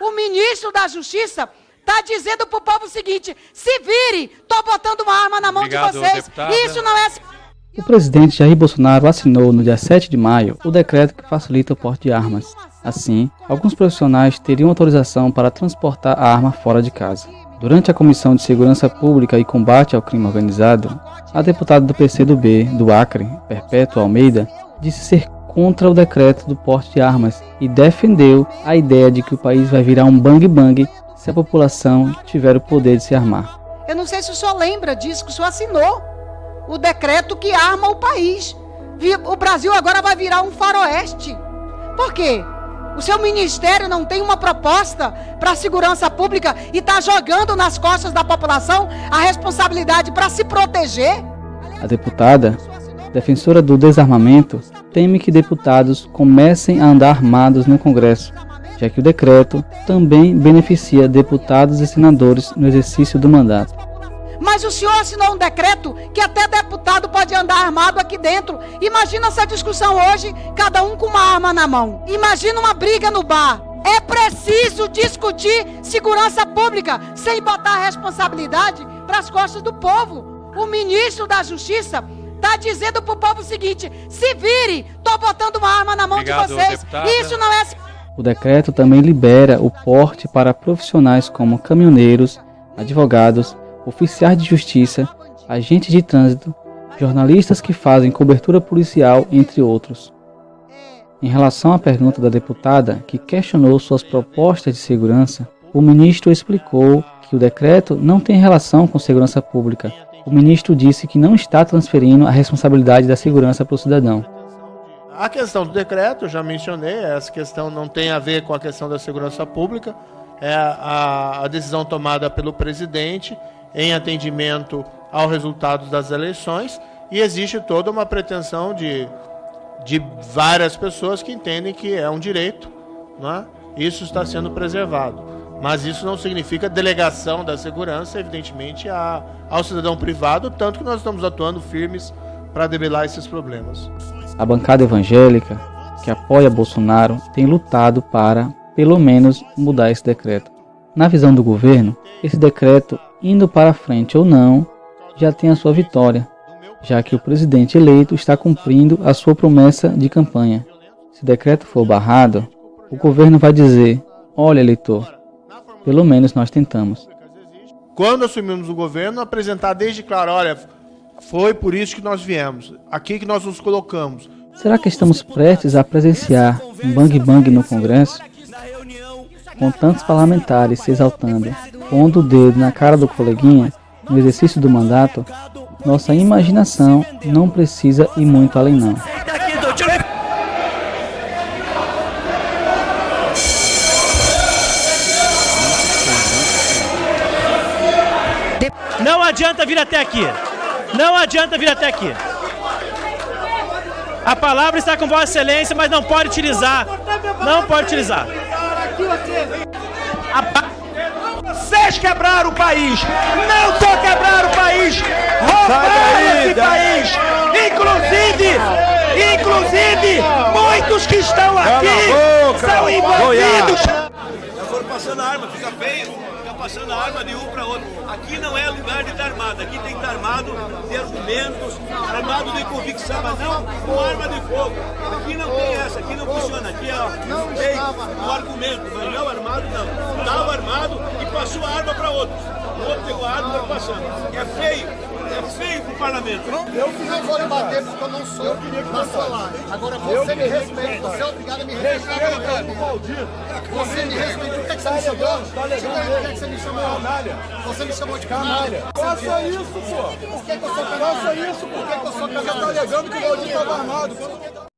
O ministro da Justiça está dizendo para o povo o seguinte: se vire, estou botando uma arma na mão Obrigado, de vocês. Deputada. Isso não é. O presidente Jair Bolsonaro assinou no dia 7 de maio o decreto que facilita o porte de armas. Assim, alguns profissionais teriam autorização para transportar a arma fora de casa. Durante a Comissão de Segurança Pública e Combate ao Crime Organizado, a deputada do PCdoB do Acre, Perpétua Almeida, disse ser contra o decreto do porte de armas e defendeu a ideia de que o país vai virar um bang-bang se a população tiver o poder de se armar. Eu não sei se o senhor lembra disso, que o senhor assinou o decreto que arma o país. O Brasil agora vai virar um faroeste. Por quê? O seu ministério não tem uma proposta para a segurança pública e está jogando nas costas da população a responsabilidade para se proteger? A deputada, defensora do desarmamento, teme que deputados comecem a andar armados no Congresso, já que o decreto também beneficia deputados e senadores no exercício do mandato. Mas o senhor assinou um decreto que até deputado pode andar armado aqui dentro. Imagina essa discussão hoje, cada um com uma arma na mão. Imagina uma briga no bar. É preciso discutir segurança pública sem botar a responsabilidade para as costas do povo. O ministro da Justiça está dizendo para o povo o seguinte: se vire, estou botando uma arma na mão Obrigado, de vocês. Deputada. Isso não é. O decreto também libera o porte para profissionais como caminhoneiros, advogados, oficiais de justiça, agentes de trânsito, jornalistas que fazem cobertura policial, entre outros. Em relação à pergunta da deputada, que questionou suas propostas de segurança, o ministro explicou que o decreto não tem relação com segurança pública. O ministro disse que não está transferindo a responsabilidade da segurança para o cidadão. A questão do decreto, já mencionei, essa questão não tem a ver com a questão da segurança pública, é a, a decisão tomada pelo presidente em atendimento ao resultado das eleições e existe toda uma pretensão de, de várias pessoas que entendem que é um direito, né? isso está sendo preservado. Mas isso não significa delegação da segurança, evidentemente, a, ao cidadão privado, tanto que nós estamos atuando firmes para debelar esses problemas. A bancada evangélica, que apoia Bolsonaro, tem lutado para, pelo menos, mudar esse decreto. Na visão do governo, esse decreto, indo para frente ou não, já tem a sua vitória, já que o presidente eleito está cumprindo a sua promessa de campanha. Se o decreto for barrado, o governo vai dizer: Olha, eleitor, pelo menos nós tentamos. Quando assumimos o governo, apresentar desde claro: olha, foi por isso que nós viemos, aqui que nós nos colocamos. Será que estamos prestes a presenciar um bang bang no Congresso? com tantos parlamentares se exaltando, pondo o dedo na cara do coleguinha no exercício do mandato, nossa imaginação não precisa ir muito além não. Não adianta vir até aqui. Não adianta vir até aqui. A palavra está com Vossa Excelência, mas não pode utilizar. Não pode utilizar. Vocês quebraram o país, não só quebraram o país, roubaram esse país. Inclusive, inclusive, muitos que estão aqui são envolvidos. Já foram passando a arma, fica feio passando a arma de um para outro. Aqui não é lugar de estar armado, aqui tem que estar armado de argumentos, armado de convicção, mas não com arma de fogo. Aqui não tem essa, aqui não funciona, aqui é o argumento, mas não armado não. Estava armado e passou a arma para outros. O outro pegou a arma e passando. É feio é feio pro parlamento. Eu que não vou lhe bater porque eu não sou. Eu queria que não lá. Agora você me respeita, você é obrigado a me respeitar. Você me respeita. O que é que você me chamou? O que é que você me chamou? Canalha. Você me chamou de canalha. Faça isso, pô. Por que, que eu sou canalha? Faça isso, pô. Por que, que eu sou canalha? Você tá alegando que o Valdir estava armado.